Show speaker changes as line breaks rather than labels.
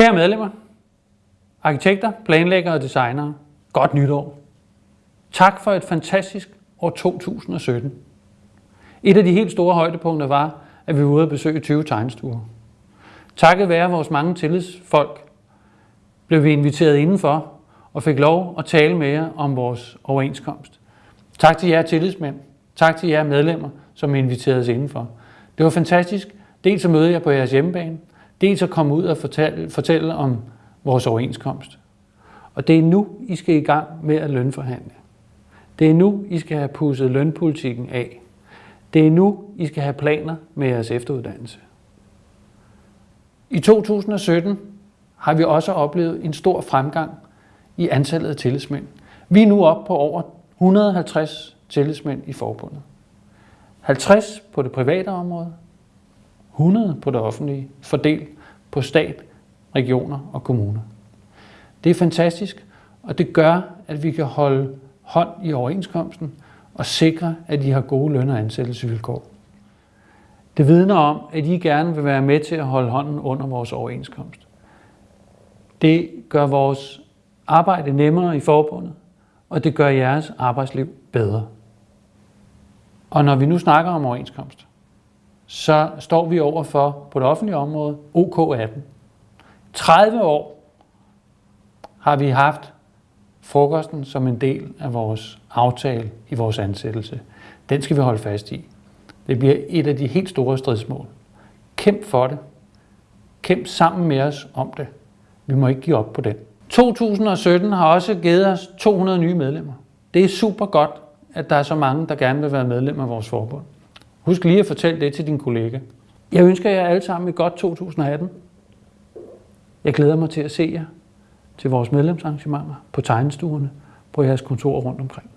Kære medlemmer, arkitekter, planlæggere og designere, godt nytår. Tak for et fantastisk år 2017. Et af de helt store højdepunkter var, at vi var ude at besøge 20 tegnstuer. Takket være vores mange tillidsfolk blev vi inviteret indenfor og fik lov at tale med jer om vores overenskomst. Tak til jer tillidsmænd. Tak til jer medlemmer, som inviterede os indenfor. Det var fantastisk. Dels at møde jer på jeres hjemmebane, dels at komme ud og fortælle, fortælle om vores overenskomst. Og det er nu, I skal i gang med at lønforhandle. Det er nu, I skal have pusset lønpolitikken af. Det er nu, I skal have planer med jeres efteruddannelse. I 2017 har vi også oplevet en stor fremgang i antallet af tillidsmænd. Vi er nu oppe på over 150 tillidsmænd i forbundet. 50 på det private område, 100 på det offentlige, fordelt på stat, regioner og kommuner. Det er fantastisk, og det gør, at vi kan holde hånd i overenskomsten og sikre, at de har gode løn- og ansættelsesvilkår. Det vidner om, at I gerne vil være med til at holde hånden under vores overenskomst. Det gør vores arbejde nemmere i forbundet, og det gør jeres arbejdsliv bedre. Og når vi nu snakker om overenskomst, så står vi over for på det offentlige område OK18. 30 år har vi haft frokosten som en del af vores aftale i vores ansættelse. Den skal vi holde fast i. Det bliver et af de helt store stridsmål. Kæmp for det. Kæmp sammen med os om det. Vi må ikke give op på den. 2017 har også givet os 200 nye medlemmer. Det er super godt, at der er så mange, der gerne vil være medlem af vores forbund. Husk lige at fortælle det til din kollega. Jeg ønsker jer alle sammen et godt 2018. Jeg glæder mig til at se jer til vores medlemsarrangementer på tegnestuerne på jeres kontor rundt omkring.